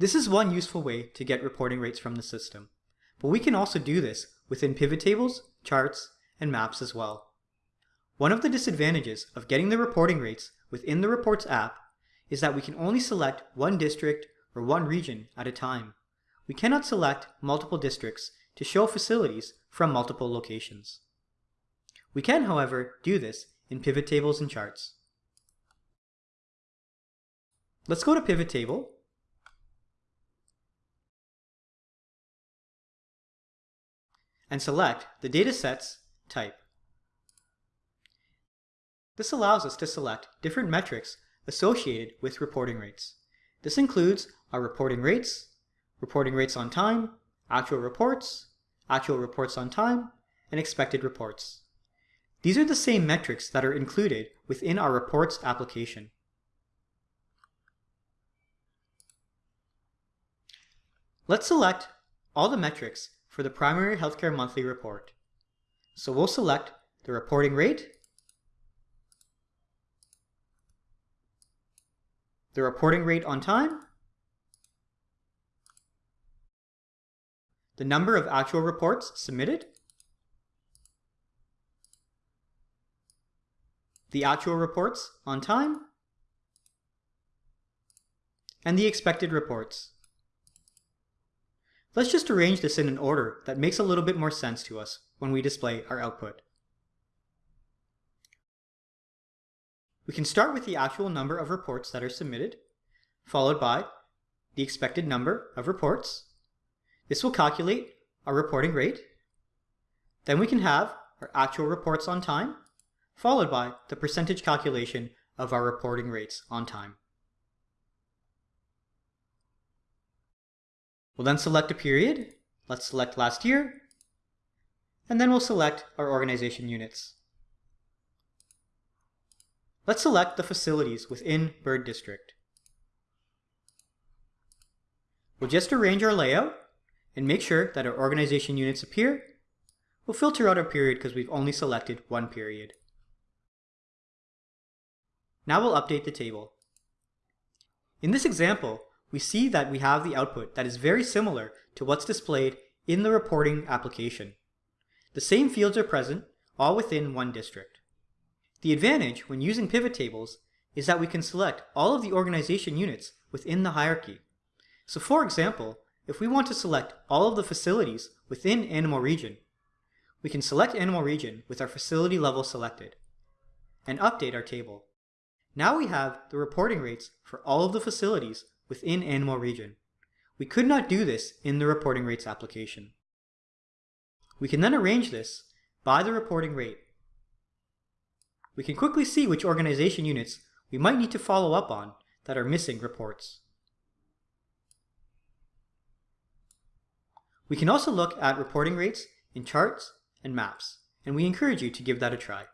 This is one useful way to get reporting rates from the system, but we can also do this within pivot tables, charts, and maps as well. One of the disadvantages of getting the reporting rates within the Reports app is that we can only select one district or one region at a time. We cannot select multiple districts to show facilities from multiple locations. We can, however, do this in pivot tables and charts. Let's go to pivot table and select the datasets type. This allows us to select different metrics associated with reporting rates. This includes our reporting rates, reporting rates on time, actual reports, actual reports on time, and expected reports. These are the same metrics that are included within our reports application. Let's select all the metrics for the primary healthcare monthly report. So we'll select the reporting rate, the reporting rate on time, the number of actual reports submitted, the actual reports on time, and the expected reports. Let's just arrange this in an order that makes a little bit more sense to us when we display our output. We can start with the actual number of reports that are submitted, followed by the expected number of reports. This will calculate our reporting rate. Then we can have our actual reports on time, followed by the percentage calculation of our reporting rates on time. We'll then select a period. Let's select last year. And then we'll select our organization units. Let's select the facilities within Bird District. We'll just arrange our layout and make sure that our organization units appear. We'll filter out our period because we've only selected one period. Now we'll update the table. In this example, we see that we have the output that is very similar to what's displayed in the reporting application. The same fields are present, all within one district. The advantage when using pivot tables is that we can select all of the organization units within the hierarchy. So for example, if we want to select all of the facilities within Animal Region, we can select Animal Region with our facility level selected and update our table. Now we have the reporting rates for all of the facilities within Animal Region. We could not do this in the reporting rates application. We can then arrange this by the reporting rate. We can quickly see which organization units we might need to follow up on that are missing reports. We can also look at reporting rates in charts and maps, and we encourage you to give that a try.